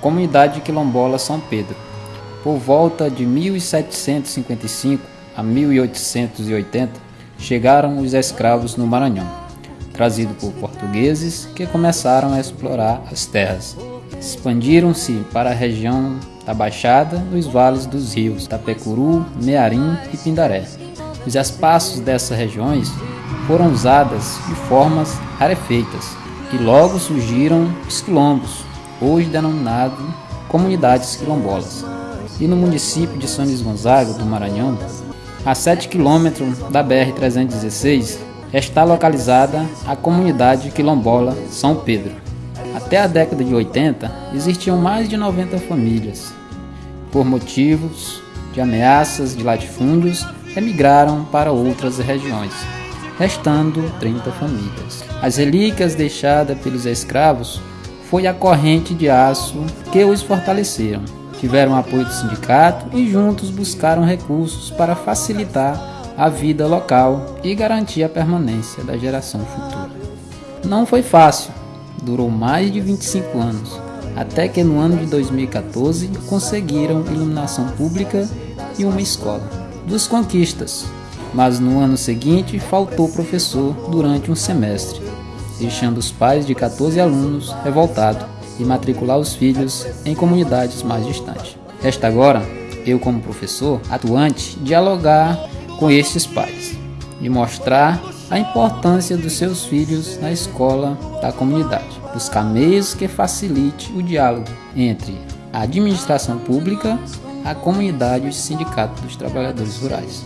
Comunidade Quilombola São Pedro. Por volta de 1755 a 1880, chegaram os escravos no Maranhão, trazidos por portugueses que começaram a explorar as terras. Expandiram-se para a região da Baixada, nos vales dos rios Tapecuru, Mearim e Pindaré. Os espaços dessas regiões foram usadas de formas rarefeitas e logo surgiram os quilombos, hoje denominado comunidades quilombolas. E no município de São Luís Gonzaga, do Maranhão, a 7 quilômetros da BR-316, está localizada a comunidade quilombola São Pedro. Até a década de 80, existiam mais de 90 famílias. Por motivos de ameaças de latifúndios, emigraram para outras regiões, restando 30 famílias. As relíquias deixadas pelos escravos foi a corrente de aço que os fortaleceram. Tiveram apoio do sindicato e juntos buscaram recursos para facilitar a vida local e garantir a permanência da geração futura. Não foi fácil, durou mais de 25 anos, até que no ano de 2014 conseguiram iluminação pública e uma escola. Dos conquistas, mas no ano seguinte faltou professor durante um semestre deixando os pais de 14 alunos revoltados e matricular os filhos em comunidades mais distantes. Resta agora, eu como professor atuante, dialogar com estes pais e mostrar a importância dos seus filhos na escola da comunidade. Buscar meios que facilite o diálogo entre a administração pública, a comunidade e o sindicato dos trabalhadores rurais.